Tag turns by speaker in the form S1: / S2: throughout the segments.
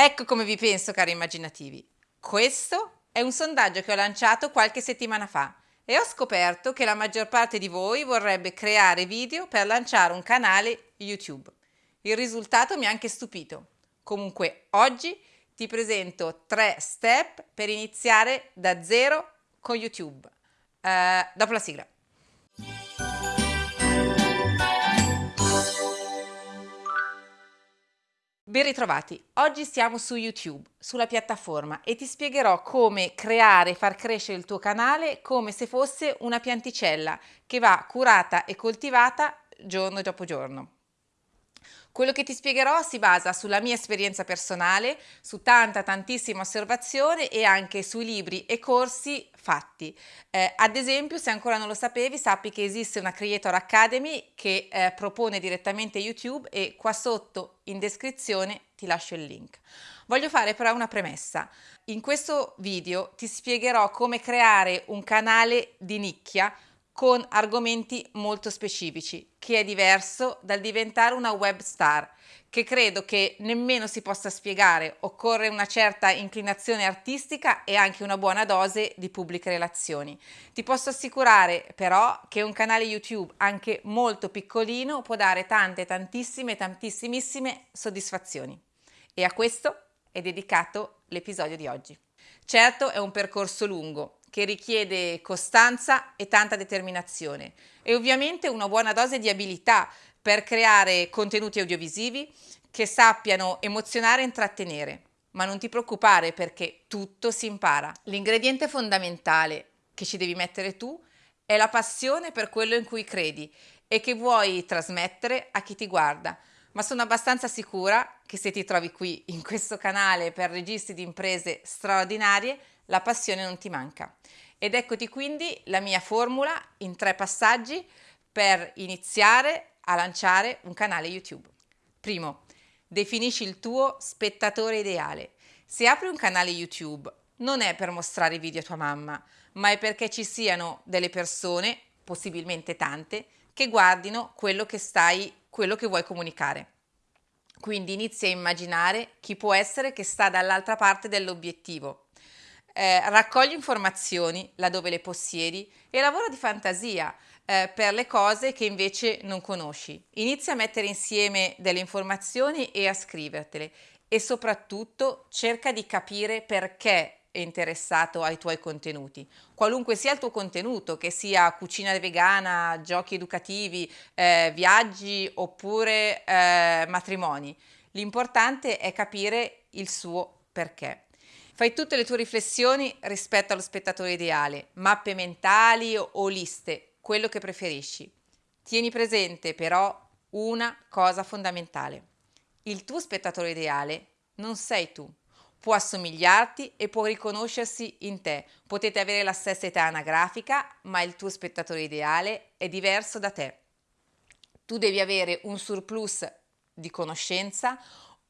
S1: Ecco come vi penso, cari immaginativi. Questo è un sondaggio che ho lanciato qualche settimana fa e ho scoperto che la maggior parte di voi vorrebbe creare video per lanciare un canale YouTube. Il risultato mi ha anche stupito. Comunque, oggi ti presento tre step per iniziare da zero con YouTube. Uh, dopo la sigla. Ben ritrovati, oggi siamo su YouTube, sulla piattaforma e ti spiegherò come creare e far crescere il tuo canale come se fosse una pianticella che va curata e coltivata giorno dopo giorno. Quello che ti spiegherò si basa sulla mia esperienza personale, su tanta tantissima osservazione e anche sui libri e corsi fatti. Eh, ad esempio, se ancora non lo sapevi, sappi che esiste una Creator Academy che eh, propone direttamente YouTube e qua sotto in descrizione ti lascio il link. Voglio fare però una premessa. In questo video ti spiegherò come creare un canale di nicchia con argomenti molto specifici, che è diverso dal diventare una web star, che credo che nemmeno si possa spiegare, occorre una certa inclinazione artistica e anche una buona dose di pubbliche relazioni. Ti posso assicurare però che un canale YouTube anche molto piccolino può dare tante, tantissime, tantissimissime soddisfazioni. E a questo è dedicato l'episodio di oggi. Certo è un percorso lungo, che richiede costanza e tanta determinazione e ovviamente una buona dose di abilità per creare contenuti audiovisivi che sappiano emozionare e intrattenere. Ma non ti preoccupare perché tutto si impara. L'ingrediente fondamentale che ci devi mettere tu è la passione per quello in cui credi e che vuoi trasmettere a chi ti guarda. Ma sono abbastanza sicura che se ti trovi qui in questo canale per registri di imprese straordinarie, la passione non ti manca. Ed eccoti quindi la mia formula in tre passaggi per iniziare a lanciare un canale YouTube. Primo, definisci il tuo spettatore ideale. Se apri un canale YouTube non è per mostrare video a tua mamma, ma è perché ci siano delle persone, possibilmente tante, che guardino quello che stai, quello che vuoi comunicare. Quindi inizia a immaginare chi può essere che sta dall'altra parte dell'obiettivo eh, raccogli informazioni laddove le possiedi e lavora di fantasia eh, per le cose che invece non conosci. Inizia a mettere insieme delle informazioni e a scrivertele e soprattutto cerca di capire perché è interessato ai tuoi contenuti, qualunque sia il tuo contenuto, che sia cucina vegana, giochi educativi, eh, viaggi oppure eh, matrimoni. L'importante è capire il suo perché. Fai tutte le tue riflessioni rispetto allo spettatore ideale, mappe mentali o liste, quello che preferisci. Tieni presente però una cosa fondamentale. Il tuo spettatore ideale non sei tu. Può assomigliarti e può riconoscersi in te. Potete avere la stessa età anagrafica, ma il tuo spettatore ideale è diverso da te. Tu devi avere un surplus di conoscenza,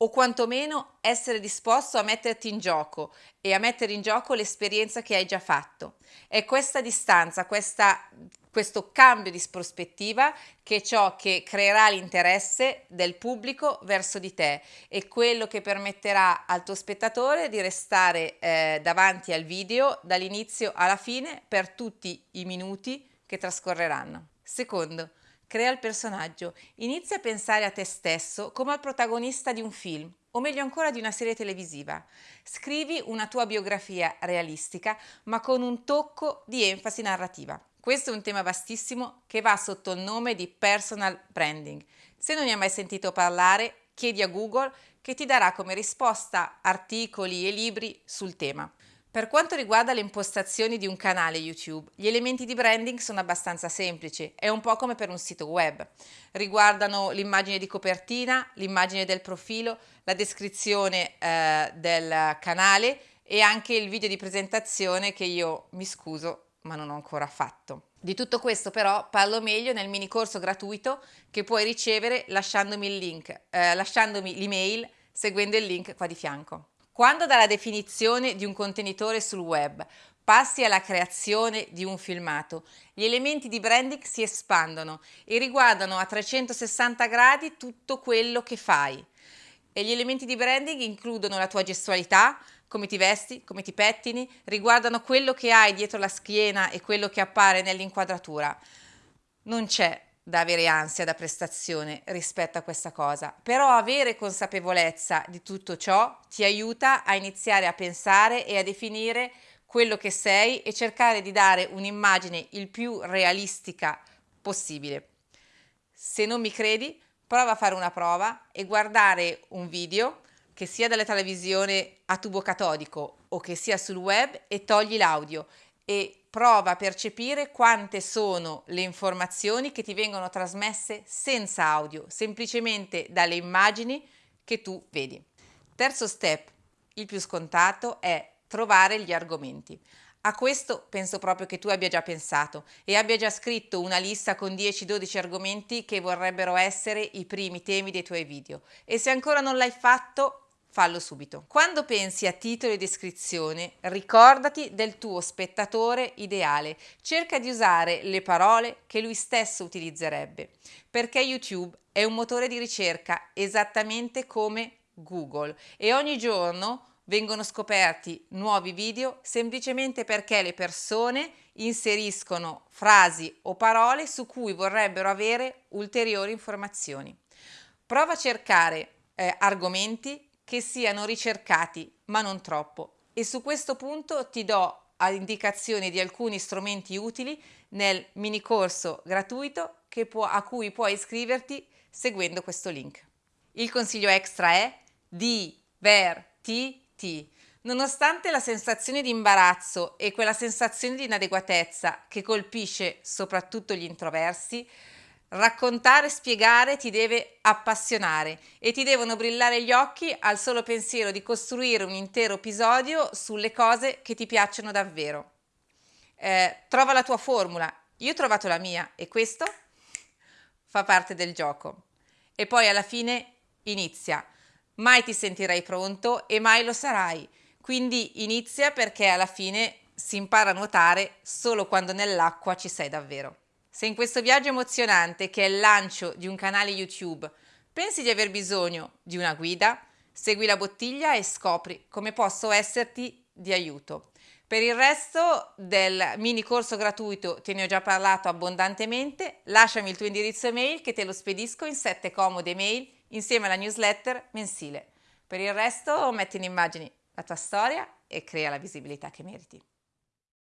S1: o quantomeno essere disposto a metterti in gioco e a mettere in gioco l'esperienza che hai già fatto. È questa distanza, questa, questo cambio di prospettiva che è ciò che creerà l'interesse del pubblico verso di te e quello che permetterà al tuo spettatore di restare eh, davanti al video dall'inizio alla fine per tutti i minuti che trascorreranno. Secondo, Crea il personaggio, inizia a pensare a te stesso come al protagonista di un film, o meglio ancora di una serie televisiva. Scrivi una tua biografia realistica, ma con un tocco di enfasi narrativa. Questo è un tema vastissimo che va sotto il nome di personal branding. Se non ne hai mai sentito parlare, chiedi a Google che ti darà come risposta articoli e libri sul tema. Per quanto riguarda le impostazioni di un canale YouTube, gli elementi di branding sono abbastanza semplici, è un po' come per un sito web. Riguardano l'immagine di copertina, l'immagine del profilo, la descrizione eh, del canale e anche il video di presentazione che io mi scuso ma non ho ancora fatto. Di tutto questo però parlo meglio nel mini corso gratuito che puoi ricevere lasciandomi il link, eh, l'email seguendo il link qua di fianco. Quando dalla definizione di un contenitore sul web passi alla creazione di un filmato, gli elementi di branding si espandono e riguardano a 360 gradi tutto quello che fai. e gli elementi di branding includono la tua gestualità, come ti vesti, come ti pettini, riguardano quello che hai dietro la schiena e quello che appare nell'inquadratura. Non c'è da avere ansia da prestazione rispetto a questa cosa, però avere consapevolezza di tutto ciò ti aiuta a iniziare a pensare e a definire quello che sei e cercare di dare un'immagine il più realistica possibile. Se non mi credi, prova a fare una prova e guardare un video che sia dalla televisione a tubo catodico o che sia sul web e togli l'audio e prova a percepire quante sono le informazioni che ti vengono trasmesse senza audio, semplicemente dalle immagini che tu vedi. Terzo step, il più scontato, è trovare gli argomenti. A questo penso proprio che tu abbia già pensato e abbia già scritto una lista con 10-12 argomenti che vorrebbero essere i primi temi dei tuoi video. E se ancora non l'hai fatto, fallo subito. Quando pensi a titolo e descrizione, ricordati del tuo spettatore ideale. Cerca di usare le parole che lui stesso utilizzerebbe, perché YouTube è un motore di ricerca esattamente come Google e ogni giorno vengono scoperti nuovi video semplicemente perché le persone inseriscono frasi o parole su cui vorrebbero avere ulteriori informazioni. Prova a cercare eh, argomenti che siano ricercati, ma non troppo. E su questo punto ti do indicazioni di alcuni strumenti utili nel mini corso gratuito può, a cui puoi iscriverti seguendo questo link. Il consiglio extra è divertiti. Nonostante la sensazione di imbarazzo e quella sensazione di inadeguatezza che colpisce soprattutto gli introversi, Raccontare spiegare ti deve appassionare e ti devono brillare gli occhi al solo pensiero di costruire un intero episodio sulle cose che ti piacciono davvero. Eh, trova la tua formula. Io ho trovato la mia e questo fa parte del gioco. E poi alla fine inizia. Mai ti sentirai pronto e mai lo sarai. Quindi inizia perché alla fine si impara a nuotare solo quando nell'acqua ci sei davvero. Se in questo viaggio emozionante che è il lancio di un canale YouTube pensi di aver bisogno di una guida, segui la bottiglia e scopri come posso esserti di aiuto. Per il resto del mini corso gratuito te ne ho già parlato abbondantemente, lasciami il tuo indirizzo email che te lo spedisco in sette comode email insieme alla newsletter mensile. Per il resto metti in immagini la tua storia e crea la visibilità che meriti.